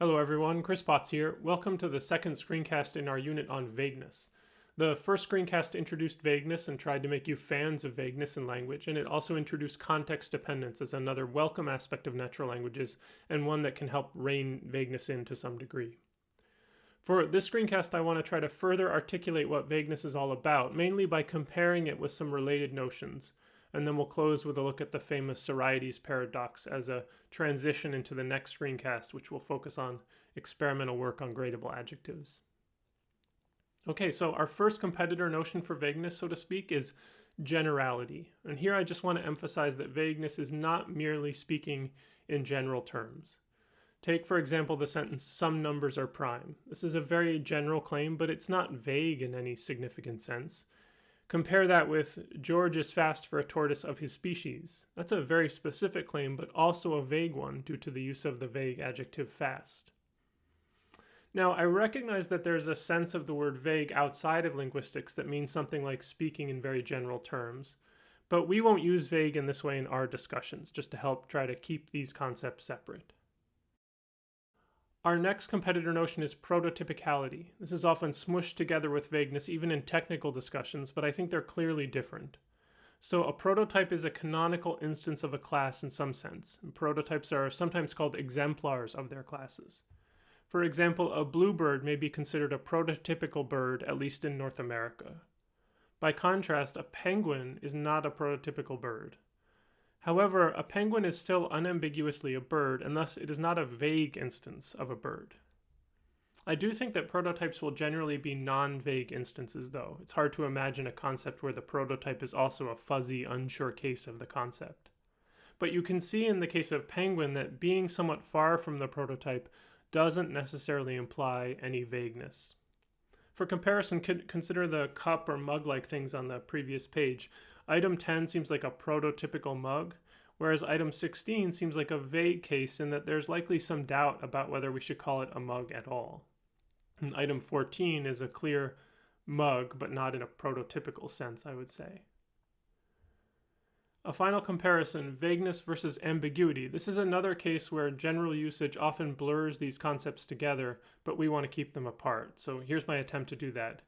Hello everyone, Chris Potts here. Welcome to the second screencast in our unit on vagueness. The first screencast introduced vagueness and tried to make you fans of vagueness in language, and it also introduced context dependence as another welcome aspect of natural languages and one that can help rein vagueness in to some degree. For this screencast, I want to try to further articulate what vagueness is all about, mainly by comparing it with some related notions. And then we'll close with a look at the famous Sorites paradox as a transition into the next screencast, which will focus on experimental work on gradable adjectives. Okay, so our first competitor notion for vagueness, so to speak, is generality. And here I just want to emphasize that vagueness is not merely speaking in general terms. Take, for example, the sentence, some numbers are prime. This is a very general claim, but it's not vague in any significant sense. Compare that with, George is fast for a tortoise of his species. That's a very specific claim, but also a vague one due to the use of the vague adjective fast. Now, I recognize that there's a sense of the word vague outside of linguistics that means something like speaking in very general terms, but we won't use vague in this way in our discussions, just to help try to keep these concepts separate. Our next competitor notion is prototypicality. This is often smushed together with vagueness even in technical discussions, but I think they're clearly different. So a prototype is a canonical instance of a class in some sense, and prototypes are sometimes called exemplars of their classes. For example, a bluebird may be considered a prototypical bird, at least in North America. By contrast, a penguin is not a prototypical bird. However, a penguin is still unambiguously a bird, and thus it is not a vague instance of a bird. I do think that prototypes will generally be non-vague instances, though. It's hard to imagine a concept where the prototype is also a fuzzy, unsure case of the concept. But you can see in the case of penguin that being somewhat far from the prototype doesn't necessarily imply any vagueness. For comparison, consider the cup or mug-like things on the previous page. Item 10 seems like a prototypical mug, whereas item 16 seems like a vague case in that there's likely some doubt about whether we should call it a mug at all. And item 14 is a clear mug, but not in a prototypical sense, I would say. A final comparison, vagueness versus ambiguity. This is another case where general usage often blurs these concepts together, but we want to keep them apart. So here's my attempt to do that.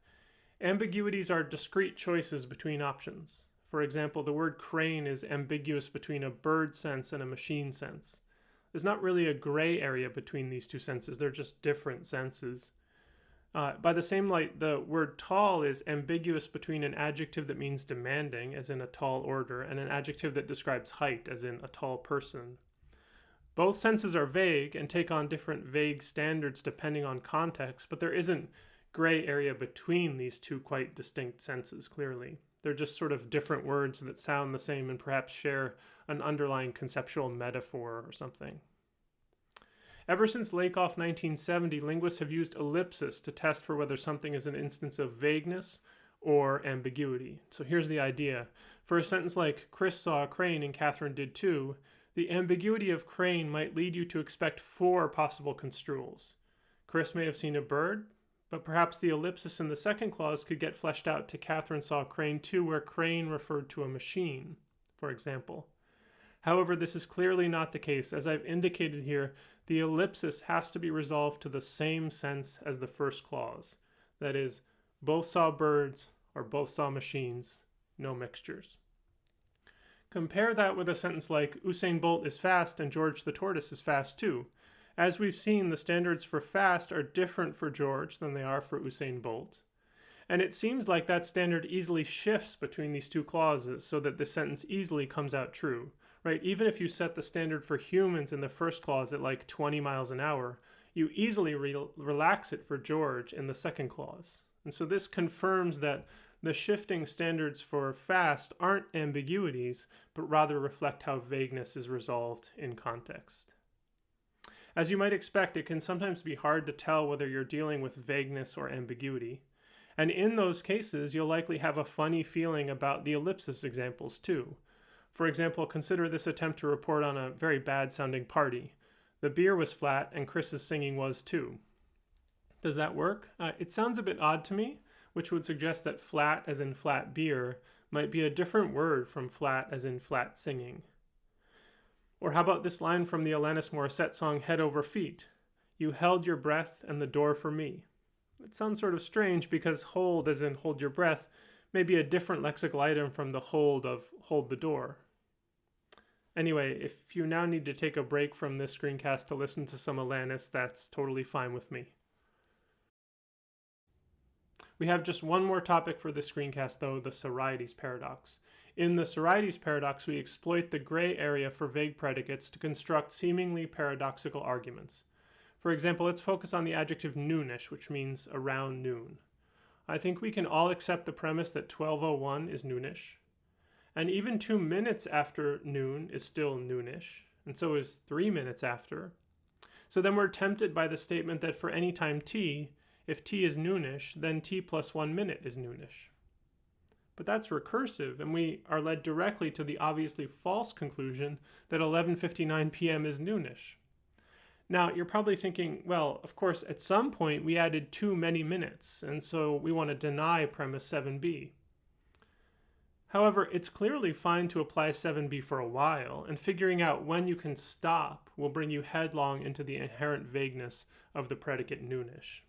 Ambiguities are discrete choices between options. For example, the word crane is ambiguous between a bird sense and a machine sense. There's not really a gray area between these two senses, they're just different senses. Uh, by the same light, the word tall is ambiguous between an adjective that means demanding, as in a tall order, and an adjective that describes height, as in a tall person. Both senses are vague and take on different vague standards depending on context, but there isn't gray area between these two quite distinct senses, clearly. They're just sort of different words that sound the same and perhaps share an underlying conceptual metaphor or something. Ever since Lakoff 1970, linguists have used ellipsis to test for whether something is an instance of vagueness or ambiguity. So here's the idea. For a sentence like, Chris saw a crane and Catherine did too, the ambiguity of crane might lead you to expect four possible construals. Chris may have seen a bird, but perhaps the ellipsis in the second clause could get fleshed out to Catherine saw crane too, where crane referred to a machine, for example. However, this is clearly not the case. As I've indicated here, the ellipsis has to be resolved to the same sense as the first clause. That is, both saw birds or both saw machines, no mixtures. Compare that with a sentence like, Usain Bolt is fast and George the tortoise is fast too. As we've seen, the standards for fast are different for George than they are for Usain Bolt. And it seems like that standard easily shifts between these two clauses so that the sentence easily comes out true right? Even if you set the standard for humans in the first clause at like 20 miles an hour, you easily re relax it for George in the second clause. And so this confirms that the shifting standards for fast aren't ambiguities, but rather reflect how vagueness is resolved in context. As you might expect, it can sometimes be hard to tell whether you're dealing with vagueness or ambiguity. And in those cases, you'll likely have a funny feeling about the ellipsis examples too. For example, consider this attempt to report on a very bad sounding party. The beer was flat and Chris's singing was too. Does that work? Uh, it sounds a bit odd to me, which would suggest that flat as in flat beer might be a different word from flat as in flat singing. Or how about this line from the Alanis Morissette song Head Over Feet? You held your breath and the door for me. It sounds sort of strange because hold, as in hold your breath, may be a different lexical item from the hold of hold the door. Anyway, if you now need to take a break from this screencast to listen to some Alanis, that's totally fine with me. We have just one more topic for this screencast though, the Sorites paradox. In the Sorites paradox, we exploit the gray area for vague predicates to construct seemingly paradoxical arguments. For example, let's focus on the adjective noonish, which means around noon. I think we can all accept the premise that 1201 is noonish, and even two minutes after noon is still noonish, and so is three minutes after. So then we're tempted by the statement that for any time t, if t is noonish, then t plus one minute is noonish. But that's recursive, and we are led directly to the obviously false conclusion that 11.59 p.m. is noonish. Now, you're probably thinking, well, of course, at some point we added too many minutes, and so we want to deny premise 7b. However, it's clearly fine to apply 7b for a while, and figuring out when you can stop will bring you headlong into the inherent vagueness of the predicate noonish.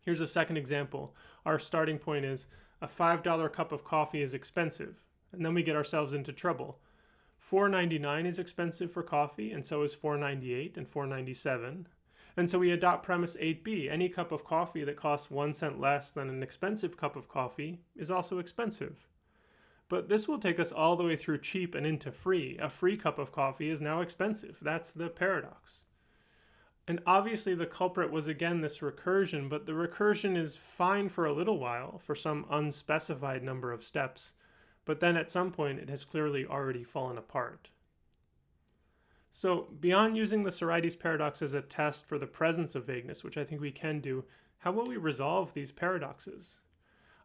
Here's a second example. Our starting point is a $5 cup of coffee is expensive, and then we get ourselves into trouble. $4.99 is expensive for coffee, and so is $4.98 and $4.97. And so we adopt premise 8b. Any cup of coffee that costs one cent less than an expensive cup of coffee is also expensive. But this will take us all the way through cheap and into free. A free cup of coffee is now expensive. That's the paradox. And obviously the culprit was again this recursion, but the recursion is fine for a little while, for some unspecified number of steps, but then at some point it has clearly already fallen apart. So beyond using the Sorites paradox as a test for the presence of vagueness, which I think we can do, how will we resolve these paradoxes?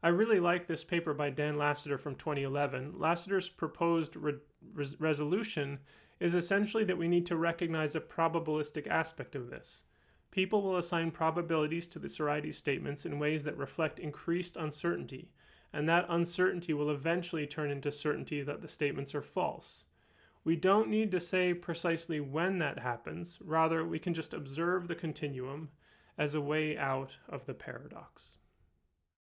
I really like this paper by Dan Lassiter from 2011. Lassiter's proposed re res resolution is essentially that we need to recognize a probabilistic aspect of this. People will assign probabilities to the Sorites statements in ways that reflect increased uncertainty, and that uncertainty will eventually turn into certainty that the statements are false. We don't need to say precisely when that happens, rather we can just observe the continuum as a way out of the paradox.